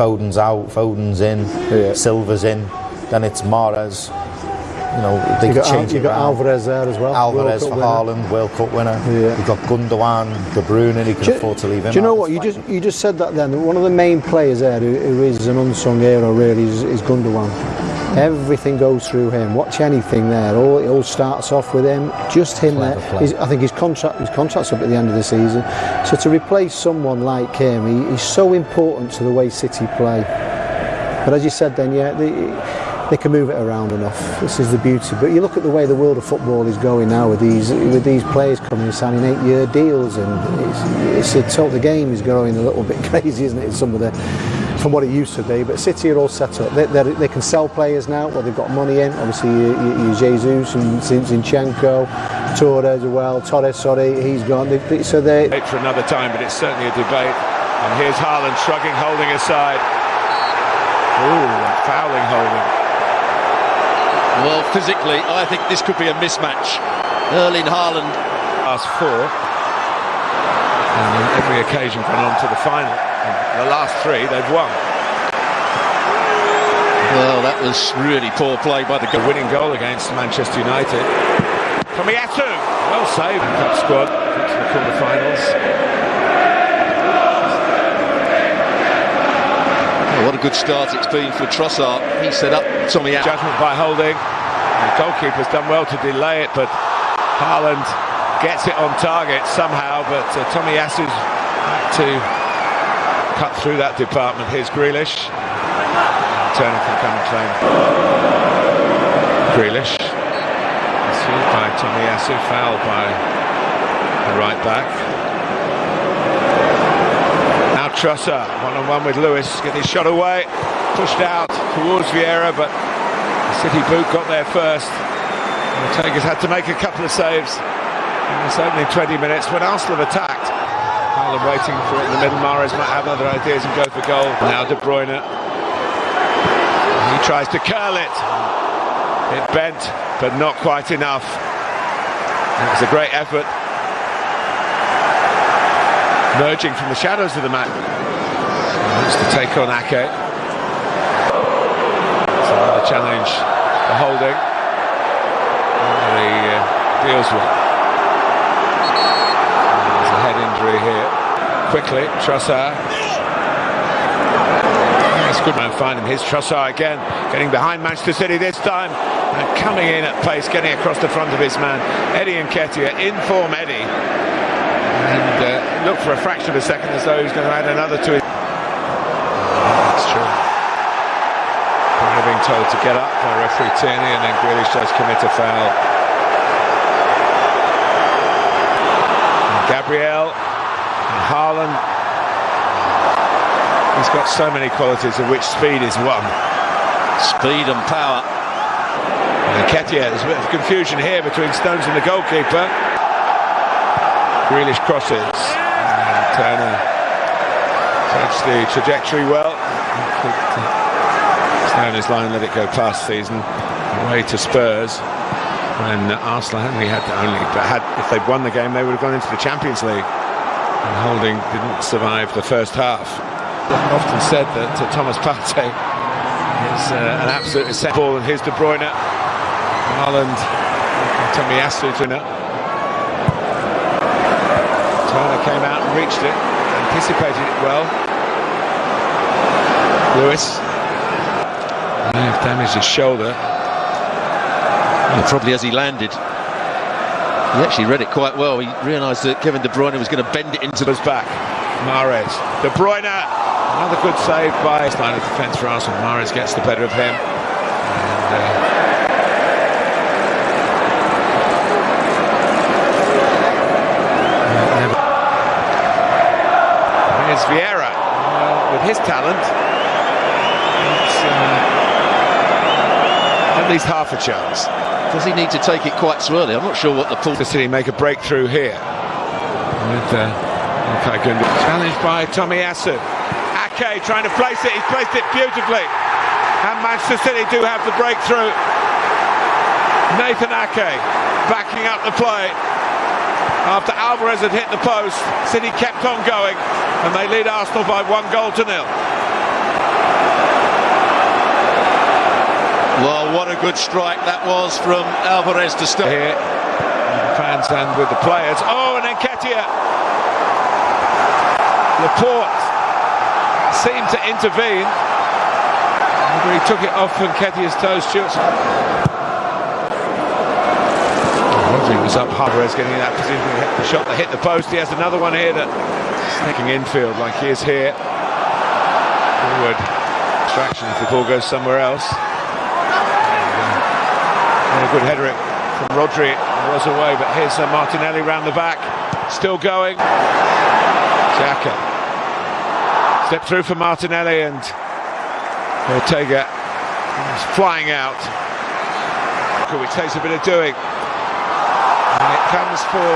Foden's out, Foden's in, Yeah. Silva's in, then it's Mahrez. You know, they You got, change you got around. Alvarez there as well. Alvarez for winner. Haaland, World Cup winner. Yeah. You've got Gundogan, De Bruyne, he can Do afford to leave him Do you know what? You just you just said that then. One of the main players there who, who is an unsung hero really is, is Gundogan. Everything goes through him. Watch anything there. All it all starts off with him. Just him Clever there. His- I think his contract his contract's up at the end of the season. So to replace someone like him, he, he's so important to the way City play. But as you said, then yeah, they, they can move it around enough. This is the beauty. But you look at the way the world of football is going now with these with these players coming and signing eight-year deals, and it's, it's a, the game is going a little bit crazy, isn't it? Some of the from what it used to be. But City are all set up. They, they're- can sell players now. Well, they've got money in. Obviously, you, you, you Jesus and Zinchenko, Torres as well. Torres, sorry, he's gone. They, they, so they debate for another time, but it's certainly a debate. And here's Haaland shrugging, holding aside. Ooh, fouling holding. Well, physically, I think this could be a mismatch. Erling Haaland Last four. And on every occasion gone on to the final. And the last three they've won. Well, that was really poor play by the The goal. winning goal against Manchester United. Tomiyasu, well saved. Cup squad to the quarterfinals. Oh, what a good start it's been for Trossard. He set up Tommy out. Judgment by holding. The goalkeeper's done well to delay it, but Haaland gets it on target somehow. But uh, Tomiyasu's had to cut through that department. Here's Grealish. Turner can come and claim. Grealish. Pursued by Tommy Tomiyasu, fouled by the right back. Now Trossard, one-on-one with Lewis, getting his shot away, pushed out towards Vieira, but City boot got there first. And the Tigers had to make a couple of saves in this opening 20 minutes when Arsenal have attacked. Haaland waiting for it in the middle. Mahrez might have other ideas and go for goal. Now De Bruyne. He tries to curl it. It bent, but not quite enough. It was a great effort. Emerging from the shadows of the match. Wants to take on Ake. It's another challenge for holding. And he uh, deals with. And There's a head here. Quickly, Trossard. That's good man find him. Here's Trossard again, getting behind Manchester City this time. And coming in at pace, getting across the front of his man. Eddie and Nketiah, in form Eddie. And uh, looked for a fraction of a second as though he's going to add another to it. Being told to get up by referee Tierney and then Grealish does commit a foul. And Gabriel and Haaland. He's got so many qualities of which speed is one. Speed and power. And Nketiah, there's a bit of confusion here between Stones and the goalkeeper. Grealish crosses. And uh, Turner takes the trajectory well. Stoner's line let it go past season. Away to Spurs. When Arsenal only had to only, but had if they'd won the game, they would have gone into the Champions League. And Holding didn't survive the first half. I've often said that uh, Thomas Partey is uh, an absolute set ball, and here's De Bruyne. Haaland, Tomiyasu to it. Turner came out and reached it, anticipated it well. Lewis may have damaged his shoulder. Probably as he landed. He actually read it quite well. He realised that Kevin De Bruyne was going to bend it into his back. Mahrez. De Bruyne. Another good save by his line of defence for Arsenal. Mahrez gets the better of him. And, uh, Here's Vieira. Well, with his talent, uh, at least half a chance. Does he need to take it quite early? I'm not sure what the pull. City make a breakthrough here. With Okay, Challenged by Tomiyasu. Ake trying to place it. He's placed it beautifully. And Manchester City do have the breakthrough. Nathan Ake backing up the play. After Alvarez had hit the post, City kept on going and they lead Arsenal by one goal to nil. Well, what a good strike that was from Alvarez to start. Here, fans and with the players. Oh, and Nketiah Laporte seemed to intervene. He took it off Nketiah's toes, Stewart. Rodri was up Alvarez getting in that position. The shot that hit the post. He has another one here that sneaking infield like he is here. Forward distraction if the ball goes somewhere else. And a good header from Rodri. Was away, but here's uh, Martinelli round the back. Still going. Xhaka. Step through for Martinelli and Ortega is flying out. Which takes a bit of doing. And it comes for